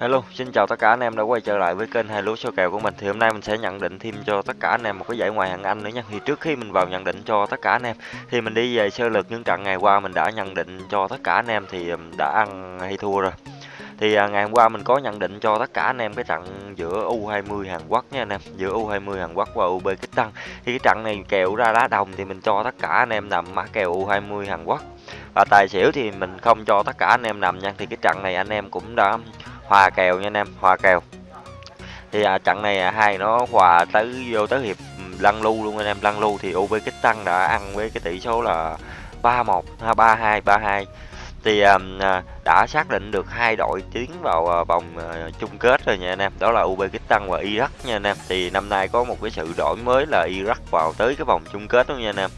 Hello, xin chào tất cả anh em đã quay trở lại với kênh hai lúa số kèo của mình. Thì hôm nay mình sẽ nhận định thêm cho tất cả anh em một cái giải ngoại hạng Anh nữa nha. Thì trước khi mình vào nhận định cho tất cả anh em thì mình đi về sơ lược những trận ngày qua mình đã nhận định cho tất cả anh em thì um, đã ăn hay thua rồi. Thì à, ngày hôm qua mình có nhận định cho tất cả anh em cái trận giữa U20 Hàn Quốc nha anh em, giữa U20 Hàn Quốc và Uzbekistan. Thì cái trận này kèo ra đá đồng thì mình cho tất cả anh em nằm mã kèo U20 Hàn Quốc. Và tài xỉu thì mình không cho tất cả anh em nằm nha. Thì cái trận này anh em cũng đã hòa kèo nha anh em hòa kèo. Thì à, trận này à, hai nó hòa tới vô tới hiệp ừ, lăn lu luôn anh em. Lăn lu thì UB kích tăng đã ăn với cái tỷ số là 3-1 ha 3-2 3-2 thì à, à, đã xác định được hai đội tiến vào à, vòng à, chung kết rồi nha anh em. Đó là Uzbekistan và Iraq nha anh em. Thì năm nay có một cái sự đổi mới là Iraq vào tới cái vòng chung kết luôn nha anh em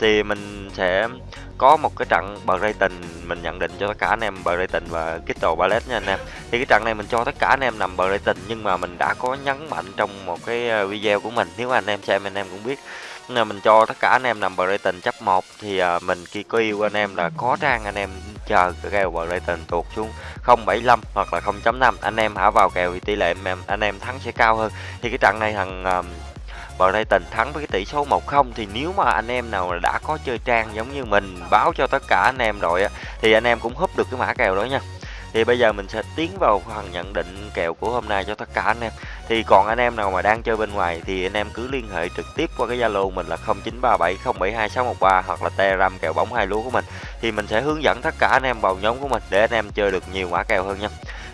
thì mình sẽ có một cái trận bờ rating mình nhận định cho tất cả anh em bờ rating và Crystal ballet nha anh em. Thì cái trận này mình cho tất cả anh em nằm bờ rating nhưng mà mình đã có nhấn mạnh trong một cái ờ, video của mình. Nếu anh em xem, anh em cũng biết. Là mình cho tất cả anh em nằm bờ rating chấp 1 thì ờ, mình khi có yêu anh em là có trang anh em chờ cái kèo rating tuột xuống 0.75 hoặc là 0.5 anh em hả vào kèo thì tỷ lệ anh em anh em thắng sẽ cao hơn. Thì cái trận này thằng Brighton thắng với cái tỷ số 1-0 thì nếu mà anh em nào đã có chơi trang giống như mình, báo cho tất cả anh em rồi thì anh em cũng húp được cái mã kèo đó nha. Thì bây giờ mình sẽ tiến vào phần nhận định kèo của hôm nay cho tất cả anh em. Thì còn anh em nào mà đang chơi bên ngoài thì anh em cứ liên hệ trực tiếp qua cái Zalo mình là 0937072613 hoặc là Telegram kèo bóng hai lúa của mình. Thì mình sẽ hướng dẫn tất cả anh em vào nhóm của mình để anh em chơi được nhiều mã kèo hơn nha.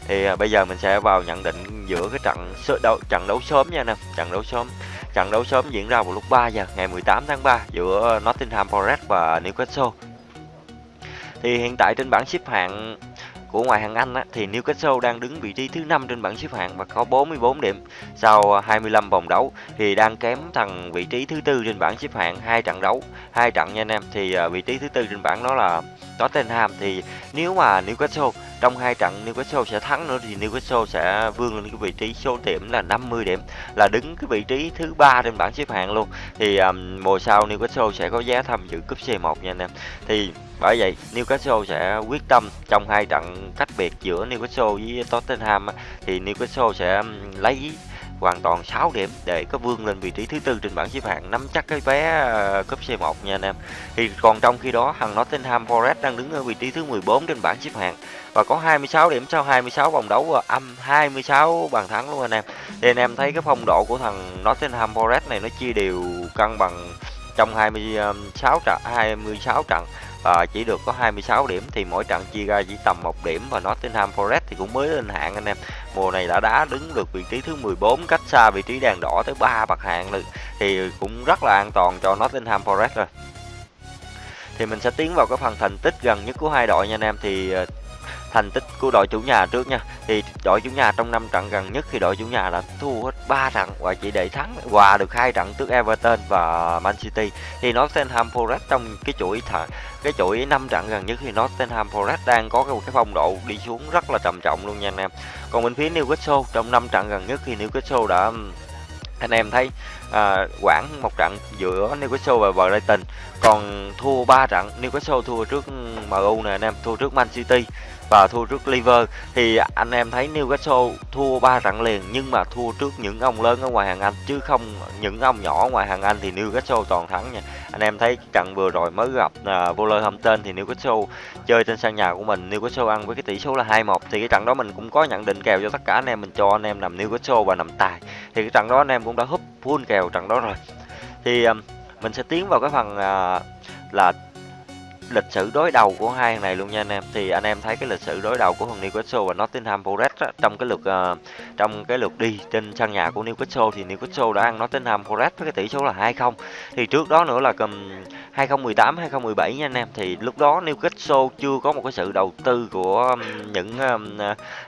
Thì à, bây giờ mình sẽ vào nhận định giữa cái trận đấu trận đấu sớm nha anh em, trận đấu sớm. Trận đấu sớm diễn ra vào lúc 3 giờ ngày 18 tháng 3 giữa Nottingham Forest và Newcastle. Thì hiện tại trên bảng xếp hạng của ngoại hạng Anh á, thì Newcastle đang đứng vị trí thứ 5 trên bảng xếp hạng và có 44 điểm sau 25 vòng đấu thì đang kém thằng vị trí thứ tư trên bảng xếp hạng hai trận đấu hai trận nha anh em thì à, vị trí thứ tư trên bảng đó là Tottenham thì nếu mà Newcastle trong hai trận Newcastle sẽ thắng nữa thì Newcastle sẽ vươn lên cái vị trí số điểm là 50 điểm là đứng cái vị trí thứ ba trên bảng xếp hạng luôn. Thì um, mùa sau Newcastle sẽ có giá tham dự cúp C1 nha anh em. Thì bởi vậy Newcastle sẽ quyết tâm trong hai trận cách biệt giữa Newcastle với Tottenham thì Newcastle sẽ lấy hoàn toàn 6 điểm để có vươn lên vị trí thứ tư trên bảng xếp hạng, nắm chắc cái vé ờ, cúp C1 nha anh em. Thì còn trong khi đó, thằng Nottingham Forest đang đứng ở vị trí thứ 14 trên bảng xếp hạng và có 26 điểm sau 26 vòng đấu và âm 26 bàn thắng luôn anh em. Thì anh em thấy cái phong độ của thằng Nottingham Forest này nó chia đều cân bằng trong 26 ờ, trận 26 trận à, chỉ được có 26 điểm thì mỗi trận chia ra chỉ tầm một điểm và Nottingham Forest thì cũng mới lên hạng anh em. Mùa này đã đá đứng được vị trí thứ 14 cách xa vị trí đèn đỏ tới 3 bậc hạng lực thì cũng rất là an toàn cho Nottingham Forest rồi. Thì mình sẽ tiến vào cái phần thành tích gần nhất của hai đội nha anh em. Thì ờ, thành tích của đội chủ nhà trước nha. Thì đội chủ nhà trong năm trận gần nhất thì đội chủ nhà đã thua hết 3 trận và chỉ để thắng hòa được hai trận trước Everton và Man City. Thì Nottingham Forest trong cái chuỗi thả, cái chuỗi năm trận gần nhất thì Nottingham Forest đang có cái, cái phong độ đi xuống rất là trầm trọng luôn nha anh em. Còn bên phía Newcastle trong năm trận gần nhất thì Newcastle đã anh em thấy à, quảng một trận giữa Newcastle và Brighton. Còn thua 3 trận Newcastle thua trước MU nè anh em thua trước Man City và thua trước Liver. Thì anh em thấy Newcastle thua ba trận liền nhưng mà thua trước những ông lớn ở ngoài hàng Anh chứ không những ông nhỏ ngoài hàng Anh thì Newcastle toàn thắng nha. Anh em thấy trận vừa rồi mới gặp uh, Wolverhampton thì Newcastle chơi trên sân nhà của mình Newcastle ăn với cái tỷ số là 2-1 thì cái trận đó mình cũng có nhận định kèo cho tất cả anh em mình cho anh em nằm Newcastle và nằm tài. Thì cái trận đó anh em cũng đã húp full kèo trận đó rồi. Thì um, mình sẽ tiến vào cái phần uh, là lịch sử đối đầu của hai thằng này luôn nha anh em. Thì anh em thấy cái lịch sử đối đầu của thằng Newcastle và Nottingham Forest á, trong cái lượt uh, trong cái lượt đi trên sân nhà của Newcastle thì Newcastle đã ăn Nottingham Forest với cái tỷ số là 2-0 thì trước đó nữa là cầm 2018 2017 nha anh em. Thì lúc đó Newcastle chưa có một cái sự đầu tư của những um,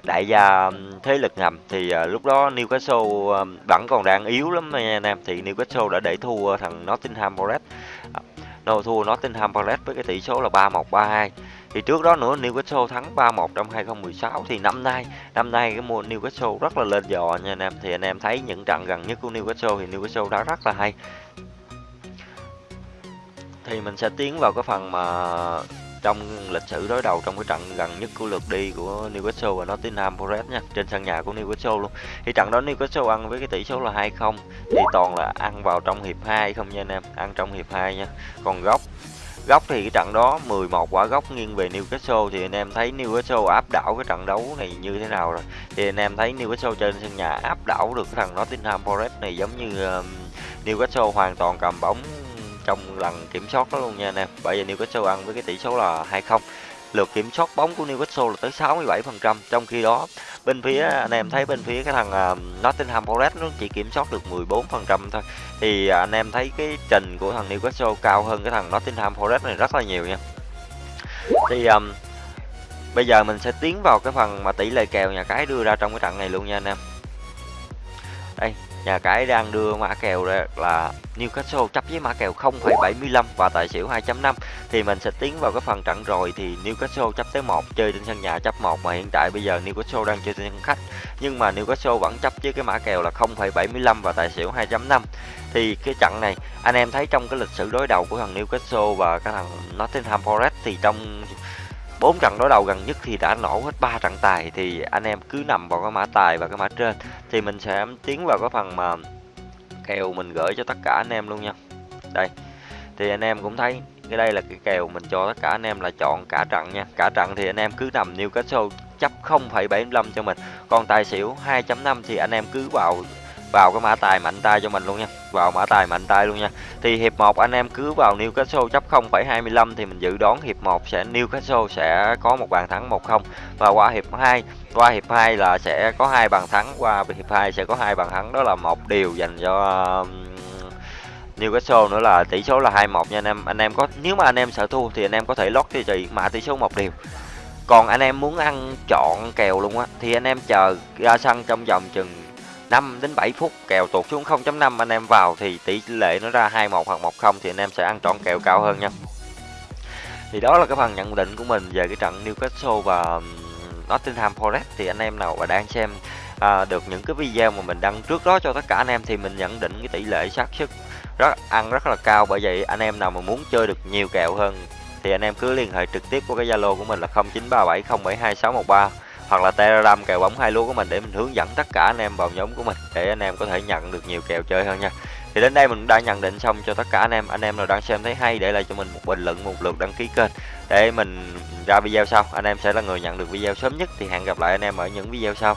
đại gia thế lực ngầm. Thì uh, lúc đó Newcastle um, vẫn còn đang yếu lắm nha anh em. Thì Newcastle đã để thua thằng Nottingham Forest no, thua Nottingham Forest với cái tỷ số là 3-1 3-2 thì trước đó nữa Newcastle thắng 3-1 trong 2016 thì năm nay năm nay cái mùa Newcastle rất là lên dò nha anh em. Thì anh em thấy những trận gần nhất của Newcastle thì Newcastle đã rất là hay. Thì mình sẽ tiến vào cái phần mà trong lịch sử đối đầu trong cái trận gần nhất của lượt đi của Newcastle và Nottingham Forest nha trên sân nhà của Newcastle luôn. Thì trận đó Newcastle ăn với cái tỷ số là 2-0 thì toàn là ăn vào trong hiệp 2 không nha anh em ăn trong hiệp 2 nha. Còn góc góc thì cái trận đó 11 quả góc nghiêng về Newcastle thì anh em thấy Newcastle áp đảo cái trận đấu này như thế nào rồi? Thì anh em thấy Newcastle trên sân nhà áp đảo được cái thằng Nottingham Forest này giống như uh, Newcastle hoàn toàn cầm bóng trong lần kiểm soát đó luôn nha anh em. Bởi vì Newcastle ăn với cái tỷ số là 2-0 lượt kiểm soát bóng của Newcastle là tới 67% trong khi đó bên phía anh em thấy bên phía cái thằng uh, Nottingham Forest nó chỉ kiểm soát được 14% thôi. Thì ờ, anh em thấy cái trình của thằng Newcastle cao hơn cái thằng Nottingham Forest này rất là nhiều nha. Thì um, bây giờ mình sẽ tiến vào cái phần mà tỷ lệ kèo nhà cái đưa ra trong cái trận này luôn nha anh em. Đây nhà cái đang đưa mã kèo ra là Newcastle chấp với mã kèo 0,75 và tài xỉu 2.5 thì mình sẽ tiến vào cái phần trận rồi thì Newcastle chấp tới 1 chơi trên sân nhà chấp 1 mà hiện tại bây giờ Newcastle đang chơi trên sân khách. Nhưng mà Newcastle vẫn chấp với cái mã kèo là 0,75 và tài xỉu 2.5 thì cái trận này anh em thấy trong cái lịch sử đối đầu của thằng Newcastle và cái thằng Nottingham Forest thì trong bốn trận đối đầu gần nhất thì đã nổ hết ba trận tài thì anh em cứ nằm vào cái mã tài và cái mã trên thì mình sẽ tiến vào cái phần mà kèo mình gửi cho tất cả anh em luôn nha. Đây thì anh em cũng thấy cái đây là cái kèo mình cho tất cả anh em là chọn cả trận nha. Cả trận thì anh em cứ nằm Newcastle chấp 0,75 cho mình còn tài xỉu 2.5 thì anh em cứ vào vào cái mã tài mạnh tay cho mình luôn nha. Vào mã tài mạnh tay luôn nha. Thì hiệp 1 anh em cứ vào Newcastle chấp 0,25 thì mình dự đoán hiệp 1 sẽ Newcastle sẽ có một bàn thắng 1-0 và qua hiệp 2 qua hiệp 2 là sẽ có hai bàn thắng qua hiệp 2 sẽ có hai bàn thắng. Đó là một điều dành cho um, Newcastle nữa là tỷ số là 2-1 nha anh em. Anh em có nếu mà anh em sợ thua thì anh em có thể lót cho chị mã tỷ số một điều còn anh em muốn ăn chọn kèo luôn á thì anh em chờ ra sân trong vòng chừng 5 đến 7 phút kèo tụt xuống 0.5 anh em vào thì tỷ lệ nó ra 21 hoặc 10 thì anh em sẽ ăn trọn kèo cao hơn nha. Thì đó là cái phần nhận định của mình về cái trận Newcastle và Nottingham Forest. Thì anh em nào mà đang xem à, được những cái video mà mình đăng trước đó cho tất cả anh em thì mình nhận định cái tỷ lệ xác suất rất ăn rất là cao. Bởi vậy anh em nào mà muốn chơi được nhiều kèo hơn thì anh em cứ liên hệ trực tiếp qua cái Zalo của mình là 0937072613 hoặc là telegram kèo bóng hai lúa của mình để mình hướng dẫn tất cả anh em vào nhóm của mình để anh em có thể nhận được nhiều kèo chơi hơn nha. Thì đến đây mình đã nhận định xong cho tất cả anh em. Anh em nào đang xem thấy hay để lại cho mình một bình luận, một lượt đăng ký kênh để mình ra video sau. Anh em sẽ là người nhận được video sớm nhất thì hẹn gặp lại anh em ở những video sau.